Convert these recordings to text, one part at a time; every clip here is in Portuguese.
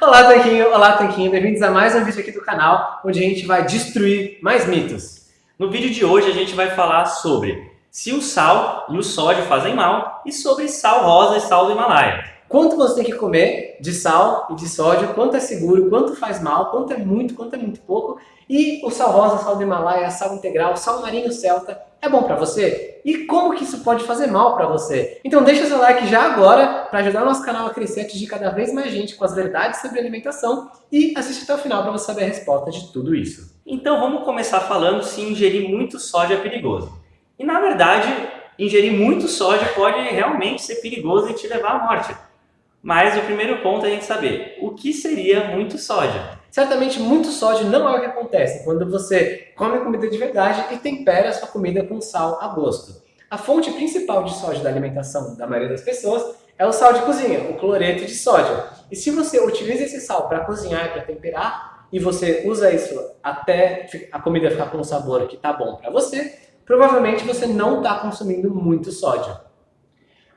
Olá, Tanquinho! Olá, Tanquinho! Bem-vindos a mais um vídeo aqui do canal, onde a gente vai destruir mais mitos. No vídeo de hoje a gente vai falar sobre se o sal e o sódio fazem mal e sobre sal rosa e sal do Himalaia. Quanto você tem que comer de sal e de sódio, quanto é seguro, quanto faz mal, quanto é muito, quanto é muito pouco. E o sal rosa, sal do Himalaia, sal integral, sal marinho celta, é bom para você? E como que isso pode fazer mal para você? Então deixa seu like já agora para ajudar o nosso canal a crescer atingir cada vez mais gente com as verdades sobre alimentação e assiste até o final para você saber a resposta de tudo isso. Então vamos começar falando se ingerir muito sódio é perigoso. E na verdade, ingerir muito sódio pode realmente ser perigoso e te levar à morte. Mas o primeiro ponto é a gente saber o que seria muito sódio. Certamente muito sódio não é o que acontece quando você come comida de verdade e tempera a sua comida com sal a gosto. A fonte principal de sódio da alimentação da maioria das pessoas é o sal de cozinha, o cloreto de sódio. E se você utiliza esse sal para cozinhar e para temperar, e você usa isso até a comida ficar com um sabor que está bom para você, provavelmente você não está consumindo muito sódio.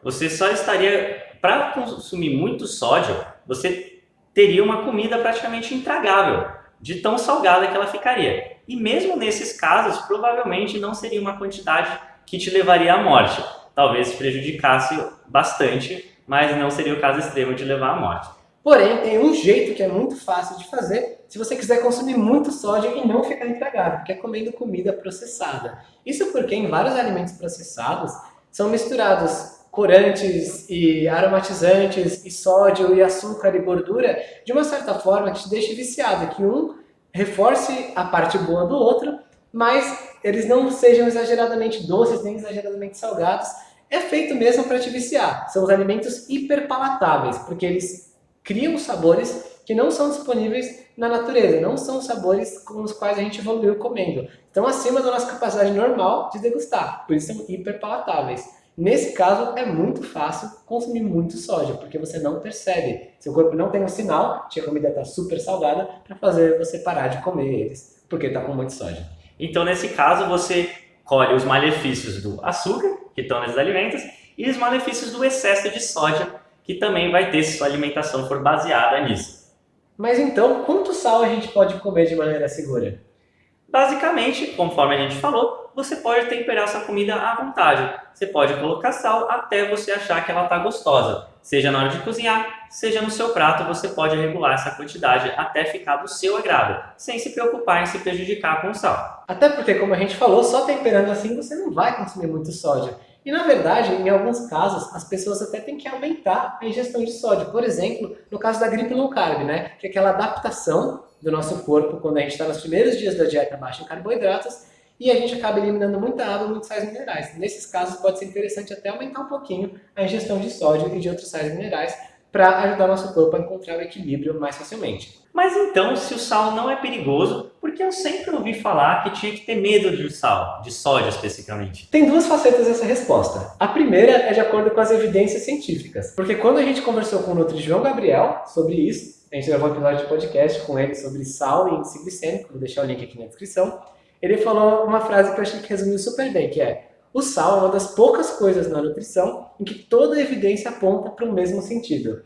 Você só estaria, para consumir muito sódio, você teria uma comida praticamente intragável, de tão salgada que ela ficaria. E mesmo nesses casos, provavelmente não seria uma quantidade que te levaria à morte. Talvez prejudicasse bastante, mas não seria o caso extremo de levar à morte. Porém, tem um jeito que é muito fácil de fazer se você quiser consumir muito sódio e não ficar intragável, que é comendo comida processada. Isso porque em vários alimentos processados são misturados corantes e aromatizantes e sódio e açúcar e gordura de uma certa forma que te deixe viciado, que um reforce a parte boa do outro, mas eles não sejam exageradamente doces nem exageradamente salgados. É feito mesmo para te viciar. São os alimentos hiperpalatáveis, porque eles criam sabores que não são disponíveis na natureza, não são sabores com os quais a gente evoluiu comendo. Estão acima da nossa capacidade normal de degustar, por isso são hiperpalatáveis. Nesse caso, é muito fácil consumir muito sódio, porque você não percebe. Seu corpo não tem um sinal que a comida está super salgada para fazer você parar de comer eles, porque está com muito sódio. Então, nesse caso, você colhe os malefícios do açúcar, que estão nesses alimentos, e os malefícios do excesso de sódio, que também vai ter se sua alimentação for baseada nisso. Mas então, quanto sal a gente pode comer de maneira segura? Basicamente, conforme a gente falou, você pode temperar sua comida à vontade. Você pode colocar sal até você achar que ela está gostosa. Seja na hora de cozinhar, seja no seu prato, você pode regular essa quantidade até ficar do seu agrado, sem se preocupar em se prejudicar com o sal. Até porque, como a gente falou, só temperando assim você não vai consumir muito sódio. E na verdade, em alguns casos, as pessoas até têm que aumentar a ingestão de sódio. Por exemplo, no caso da gripe low carb, né? Que é aquela adaptação do nosso corpo quando a gente está nos primeiros dias da dieta baixa em carboidratos e a gente acaba eliminando muita água e muitos sais minerais. Nesses casos pode ser interessante até aumentar um pouquinho a ingestão de sódio e de outros sais minerais para ajudar nosso corpo a encontrar o equilíbrio mais facilmente. Mas então, se o sal não é perigoso, por que eu sempre ouvi falar que tinha que ter medo de sal, de sódio especificamente? Tem duas facetas dessa resposta. A primeira é de acordo com as evidências científicas, porque quando a gente conversou com o Nutri João Gabriel sobre isso, a gente gravou um episódio de podcast com ele sobre sal e índice glicêmico, vou deixar o link aqui na descrição. Ele falou uma frase que eu achei que resumiu super bem, que é o sal é uma das poucas coisas na nutrição em que toda a evidência aponta para o mesmo sentido.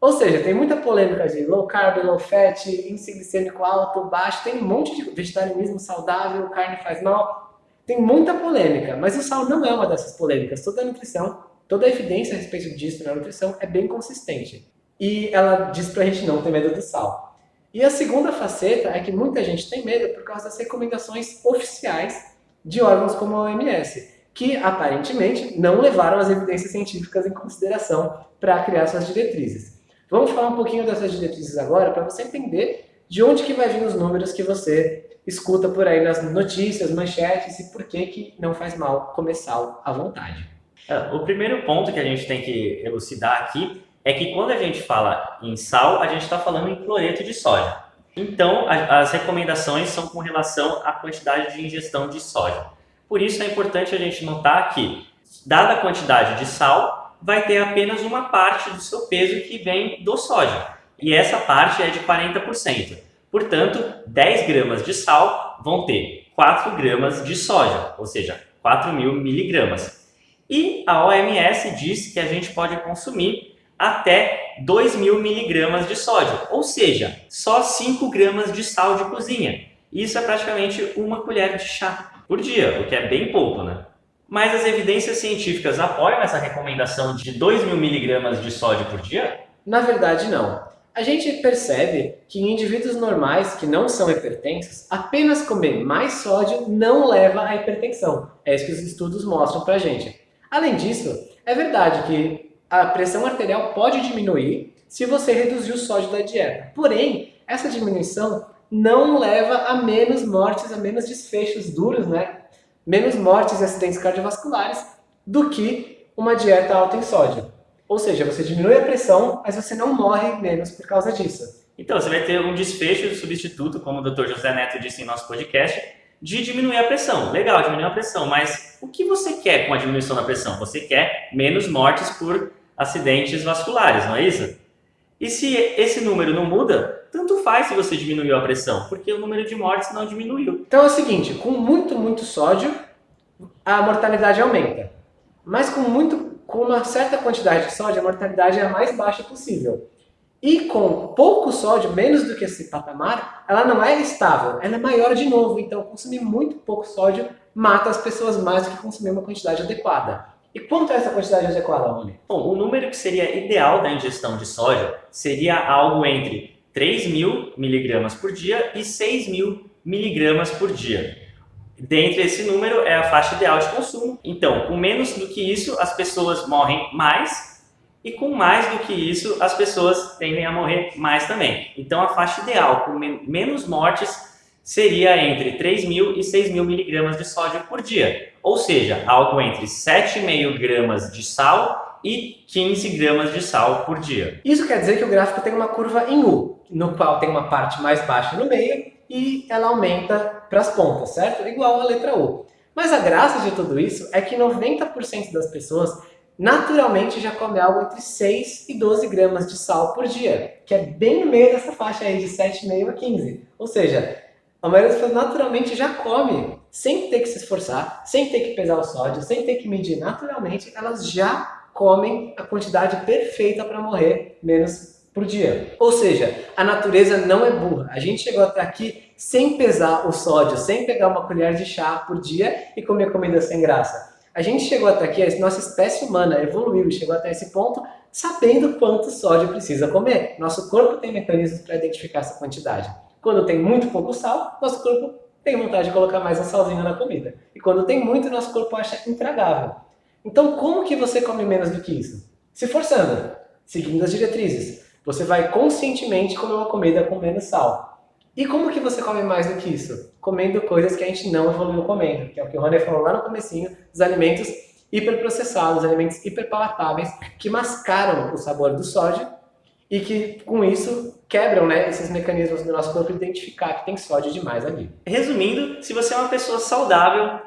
Ou seja, tem muita polêmica de low carb, low fat, índice glicêmico alto, baixo, tem um monte de vegetarianismo saudável, carne faz mal, tem muita polêmica, mas o sal não é uma dessas polêmicas. Toda a nutrição, toda a evidência a respeito disso na nutrição é bem consistente e ela diz para a gente não ter medo do sal. E a segunda faceta é que muita gente tem medo por causa das recomendações oficiais de órgãos como a OMS, que aparentemente não levaram as evidências científicas em consideração para criar suas diretrizes. Vamos falar um pouquinho dessas diretrizes agora para você entender de onde que vai vir os números que você escuta por aí nas notícias, manchetes e por que, que não faz mal comer sal à vontade. É, o primeiro ponto que a gente tem que elucidar aqui é que quando a gente fala em sal, a gente está falando em cloreto de sódio. Então, a, as recomendações são com relação à quantidade de ingestão de sódio. Por isso é importante a gente notar que, dada a quantidade de sal, vai ter apenas uma parte do seu peso que vem do sódio. E essa parte é de 40%. Portanto, 10 gramas de sal vão ter 4 gramas de sódio, ou seja, 4 mil miligramas. E a OMS diz que a gente pode consumir até 2.000 miligramas de sódio, ou seja, só 5 gramas de sal de cozinha. Isso é praticamente uma colher de chá por dia, o que é bem pouco, né? Mas as evidências científicas apoiam essa recomendação de 2.000 miligramas de sódio por dia? Na verdade, não. A gente percebe que em indivíduos normais que não são hipertensos, apenas comer mais sódio não leva à hipertensão. É isso que os estudos mostram pra gente. Além disso, é verdade que a pressão arterial pode diminuir se você reduzir o sódio da dieta. Porém, essa diminuição não leva a menos mortes, a menos desfechos duros, né? Menos mortes e acidentes cardiovasculares do que uma dieta alta em sódio. Ou seja, você diminui a pressão, mas você não morre menos por causa disso. Então, você vai ter um desfecho substituto, como o Dr. José Neto disse em nosso podcast, de diminuir a pressão. Legal, diminuir a pressão, mas o que você quer com a diminuição da pressão? Você quer menos mortes por acidentes vasculares, não é isso? E se esse número não muda, tanto faz se você diminuiu a pressão, porque o número de mortes não diminuiu. Então é o seguinte, com muito, muito sódio, a mortalidade aumenta. Mas com, muito, com uma certa quantidade de sódio, a mortalidade é a mais baixa possível. E com pouco sódio, menos do que esse patamar, ela não é estável, ela é maior de novo. Então consumir muito pouco sódio mata as pessoas mais do que consumir uma quantidade adequada. E quanto é essa quantidade adequada, Rony? Bom, o número que seria ideal da ingestão de sódio seria algo entre 3 mil miligramas por dia e 6 mil miligramas por dia. Dentre esse número é a faixa ideal de consumo. Então, com menos do que isso, as pessoas morrem mais e com mais do que isso, as pessoas tendem a morrer mais também. Então, a faixa ideal com menos mortes seria entre 3 mil e 6 mil miligramas de sódio por dia, ou seja, algo entre 7,5 gramas de sal e 15 gramas de sal por dia. Isso quer dizer que o gráfico tem uma curva em U, no qual tem uma parte mais baixa no meio e ela aumenta para as pontas, certo? Igual a letra U. Mas a graça de tudo isso é que 90% das pessoas naturalmente já come algo entre 6 e 12 gramas de sal por dia, que é bem no meio dessa faixa aí de 7,5 a 15. Ou seja, a maioria das pessoas naturalmente já come, sem ter que se esforçar, sem ter que pesar o sódio, sem ter que medir naturalmente, elas já comem a quantidade perfeita para morrer menos por dia. Ou seja, a natureza não é burra. A gente chegou até aqui sem pesar o sódio, sem pegar uma colher de chá por dia e comer comida sem graça. A gente chegou até aqui, a nossa espécie humana evoluiu e chegou até esse ponto sabendo quanto sódio precisa comer. Nosso corpo tem mecanismos para identificar essa quantidade. Quando tem muito pouco sal, nosso corpo tem vontade de colocar mais um salzinho na comida. E quando tem muito, nosso corpo acha intragável. Então, como que você come menos do que isso? Se forçando, seguindo as diretrizes. Você vai conscientemente comer uma comida com menos sal. E como que você come mais do que isso? Comendo coisas que a gente não evoluiu comendo, que é o que o Rony falou lá no comecinho, os alimentos hiperprocessados, alimentos hiperpalatáveis, que mascaram o sabor do sódio e que, com isso, quebram né, esses mecanismos do nosso corpo identificar que tem sódio demais ali. Resumindo, se você é uma pessoa saudável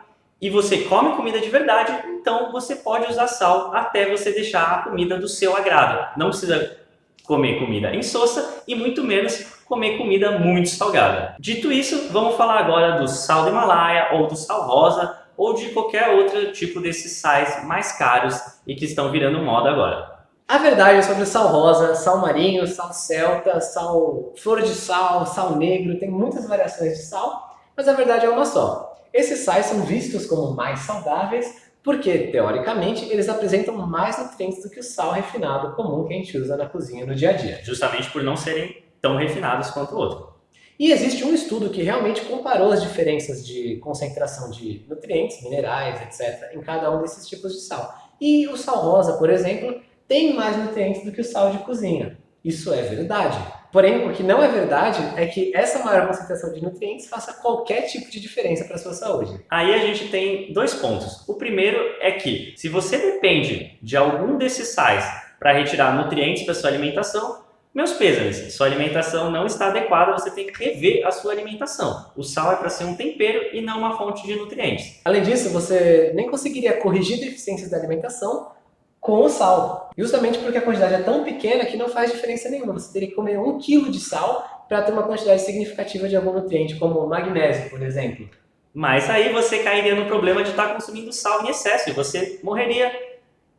e você come comida de verdade, então você pode usar sal até você deixar a comida do seu agrado. Não precisa comer comida insossa e muito menos comer comida muito salgada. Dito isso, vamos falar agora do sal do Himalaia ou do sal rosa ou de qualquer outro tipo desses sais mais caros e que estão virando moda agora. A verdade é sobre sal rosa, sal marinho, sal celta, sal flor de sal, sal negro, tem muitas variações de sal, mas a verdade é uma só. Esses sais são vistos como mais saudáveis porque, teoricamente, eles apresentam mais nutrientes do que o sal refinado comum que a gente usa na cozinha no dia a dia. Justamente por não serem tão refinados quanto o outro. E existe um estudo que realmente comparou as diferenças de concentração de nutrientes, minerais, etc., em cada um desses tipos de sal. E o sal rosa, por exemplo, tem mais nutrientes do que o sal de cozinha. Isso é verdade. Porém, o que não é verdade é que essa maior concentração de nutrientes faça qualquer tipo de diferença para a sua saúde. Aí a gente tem dois pontos. O primeiro é que, se você depende de algum desses sais para retirar nutrientes para sua alimentação, meus pêsames, sua alimentação não está adequada, você tem que rever a sua alimentação. O sal é para ser um tempero e não uma fonte de nutrientes. Além disso, você nem conseguiria corrigir deficiências da alimentação com o sal. Justamente porque a quantidade é tão pequena que não faz diferença nenhuma. Você teria que comer um quilo de sal para ter uma quantidade significativa de algum nutriente, como magnésio, por exemplo. Mas aí você cairia no problema de estar consumindo sal em excesso e você morreria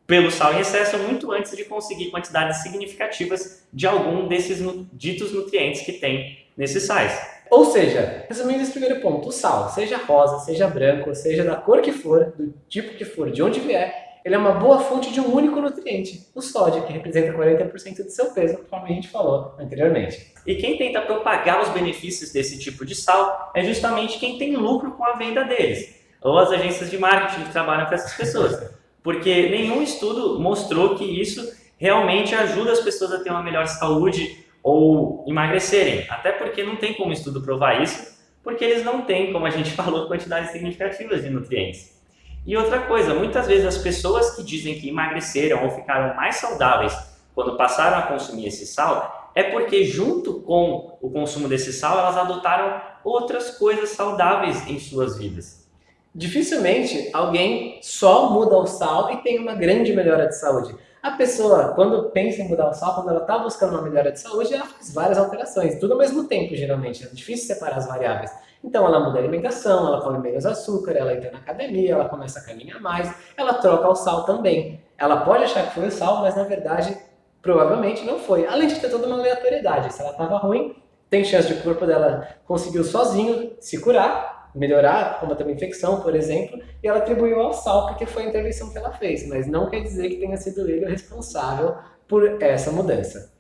pelo sal em excesso muito antes de conseguir quantidades significativas de algum desses ditos nutrientes que tem nesses sais. Ou seja, resumindo esse primeiro ponto, o sal, seja rosa, seja branco, seja da cor que for, do tipo que for, de onde vier, ele é uma boa fonte de um único nutriente, o sódio, que representa 40% do seu peso, conforme a gente falou anteriormente. E quem tenta propagar os benefícios desse tipo de sal é justamente quem tem lucro com a venda deles, ou as agências de marketing que trabalham para essas pessoas. Porque nenhum estudo mostrou que isso realmente ajuda as pessoas a ter uma melhor saúde ou emagrecerem. Até porque não tem como estudo provar isso, porque eles não têm, como a gente falou, quantidades significativas de nutrientes. E outra coisa, muitas vezes as pessoas que dizem que emagreceram ou ficaram mais saudáveis quando passaram a consumir esse sal, é porque junto com o consumo desse sal, elas adotaram outras coisas saudáveis em suas vidas. Dificilmente alguém só muda o sal e tem uma grande melhora de saúde. A pessoa, quando pensa em mudar o sal, quando ela está buscando uma melhora de saúde, ela faz várias alterações, tudo ao mesmo tempo, geralmente. É difícil separar as variáveis. Então ela muda a alimentação, ela come menos açúcar, ela entra na academia, ela começa a caminhar mais, ela troca o sal também. Ela pode achar que foi o sal, mas na verdade, provavelmente não foi. Além de ter toda uma aleatoriedade. Se ela estava ruim, tem chance de o corpo dela conseguiu sozinho se curar, melhorar, combater uma infecção, por exemplo, e ela atribuiu ao sal porque foi a intervenção que ela fez, mas não quer dizer que tenha sido ele o responsável por essa mudança.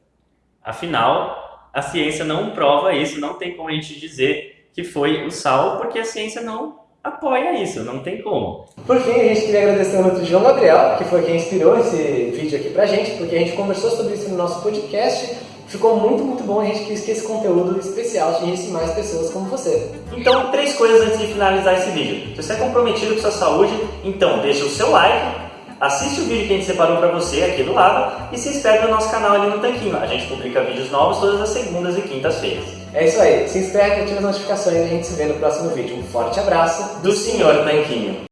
Afinal, a ciência não prova isso, não tem como a gente dizer que foi o sal, porque a ciência não apoia isso, não tem como. Por fim, a gente queria agradecer ao Dr. João Gabriel, que foi quem inspirou esse vídeo aqui pra gente, porque a gente conversou sobre isso no nosso podcast Ficou muito, muito bom, a gente quis que esse conteúdo especial atingisse mais pessoas como você. Então, três coisas antes de finalizar esse vídeo. Se você é comprometido com sua saúde, então deixa o seu like, assiste o vídeo que a gente separou para você aqui do lado e se inscreve no nosso canal ali no Tanquinho. A gente publica vídeos novos todas as segundas e quintas-feiras. É isso aí, se inscreve, ativa as notificações e a gente se vê no próximo vídeo. Um forte abraço do Senhor Tanquinho.